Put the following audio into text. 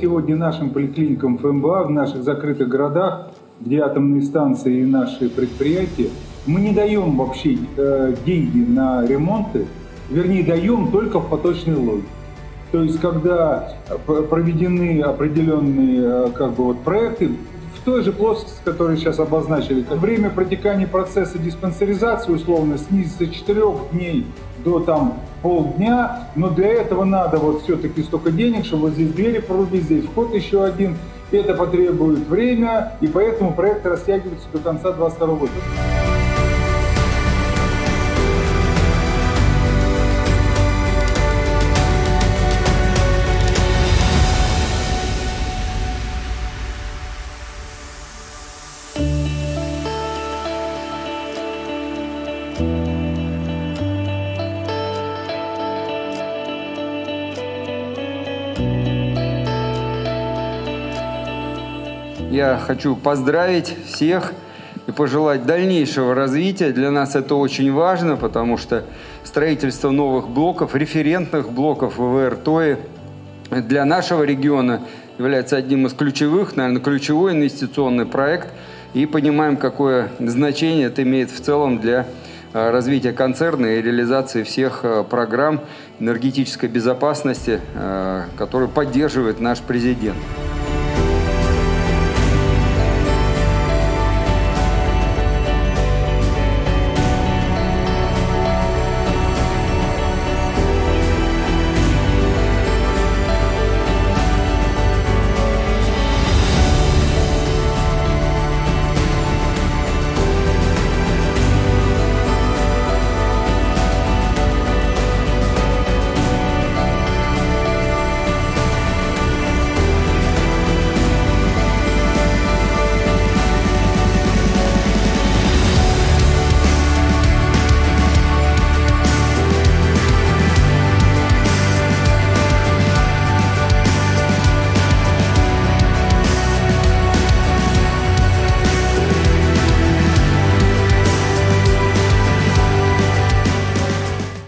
сегодня нашим поликлиникам ФМБА в наших закрытых городах, где атомные станции и наши предприятия, мы не даем вообще э, деньги на ремонты, вернее, даем только в поточной логике. То есть, когда проведены определенные э, как бы, вот, проекты, в той же плоскости, которую сейчас обозначили, время протекания процесса диспансеризации условно снизится с 4 дней до там полдня, но для этого надо вот все-таки столько денег, чтобы здесь двери прорубить, здесь вход еще один. Это потребует время, и поэтому проект растягивается до конца 2022 года. Я хочу поздравить всех и пожелать дальнейшего развития. Для нас это очень важно, потому что строительство новых блоков, референтных блоков ВВР ТОИ для нашего региона является одним из ключевых, наверное, ключевой инвестиционный проект. И понимаем, какое значение это имеет в целом для э, развития концерна и реализации всех э, программ энергетической безопасности, э, которые поддерживает наш президент.